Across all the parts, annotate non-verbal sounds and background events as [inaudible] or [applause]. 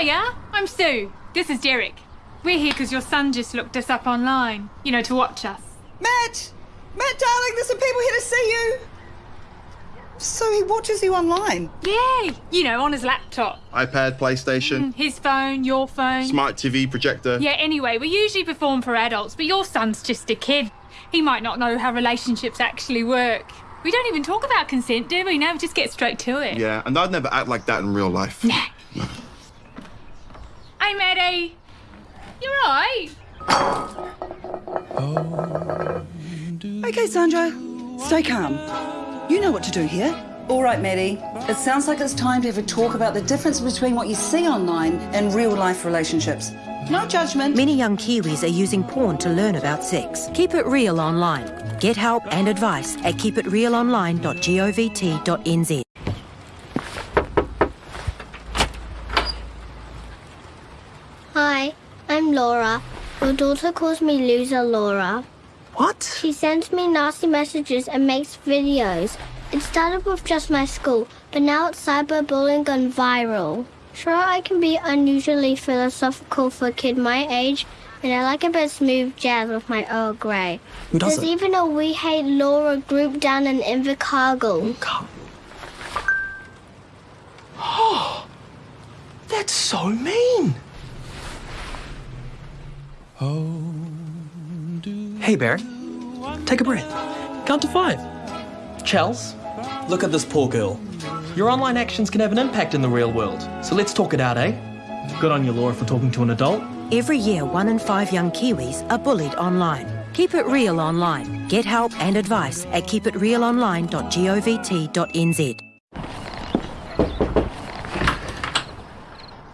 Hiya, I'm Sue. This is Derek. We're here because your son just looked us up online, you know, to watch us. Matt! Matt, darling, there's some people here to see you. So he watches you online? Yeah, you know, on his laptop. iPad, PlayStation, mm, His phone, your phone. smart TV, projector. Yeah, anyway, we usually perform for adults, but your son's just a kid. He might not know how relationships actually work. We don't even talk about consent, do we? No, we just get straight to it. Yeah, and I'd never act like that in real life. Hey, Maddie. You're right. Okay, Sandra, stay calm. You know what to do here. All right, Maddie. It sounds like it's time to have a talk about the difference between what you see online and real life relationships. No judgment. Many young Kiwis are using porn to learn about sex. Keep it real online. Get help and advice at keepitrealonline.govt.nz. Hi, I'm Laura. Your daughter calls me loser Laura. What? She sends me nasty messages and makes videos. It started with just my school, but now it's cyberbullying gone viral. Sure, I can be unusually philosophical for a kid my age, and I like a bit of smooth jazz with my Earl Grey. Who There's doesn't? even a We Hate Laura group down in Invercargill. Oh, [gasps] That's so mean. Hey, Barry. Take a breath. Count to five. Chels, look at this poor girl. Your online actions can have an impact in the real world. So let's talk it out, eh? Good on you, Laura, for talking to an adult. Every year, one in five young Kiwis are bullied online. Keep it real online. Get help and advice at keepitrealonline.govt.nz.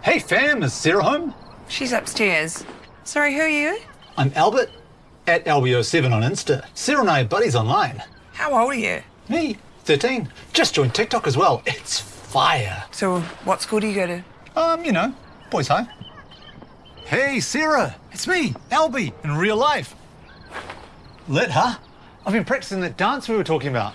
Hey fam, is Sarah home? She's upstairs. Sorry, who are you? I'm Albert at LBO7 on Insta. Sarah and I are buddies online. How old are you? Me, 13. Just joined TikTok as well. It's fire. So, what school do you go to? Um, you know, boys high. Hey Sarah, it's me, Albie, in real life. Lit, huh? I've been practicing that dance we were talking about.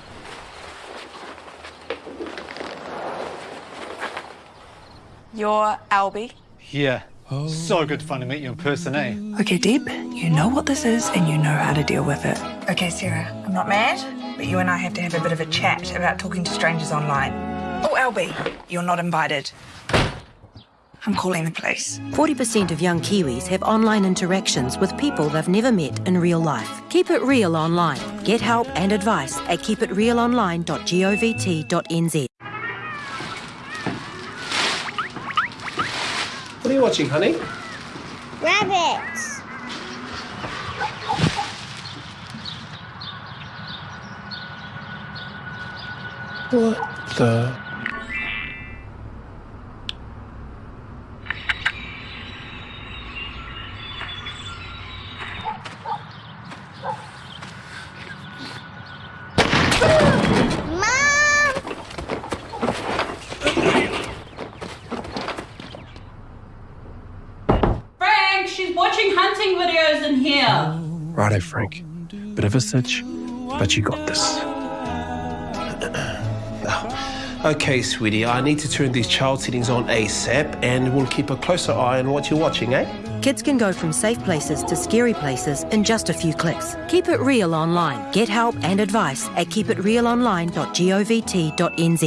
You're Albie. Yeah. So good fun to meet you in person, eh? Okay, Deb, you know what this is and you know how to deal with it. Okay, Sarah, I'm not mad, but you and I have to have a bit of a chat about talking to strangers online. Oh, Albie, you're not invited. I'm calling the police. 40% of young Kiwis have online interactions with people they've never met in real life. Keep it real online. Get help and advice at keepitrealonline.govt.nz. What are you watching, honey? Rabbits! What the? Mom! Frank, she's watching hunting videos in here. Righto, Frank. Bit of a sitch, but you got this. [clears throat] Okay, sweetie, I need to turn these child settings on ASAP and we'll keep a closer eye on what you're watching, eh? Kids can go from safe places to scary places in just a few clicks. Keep it real online. Get help and advice at keepitrealonline.govt.nz.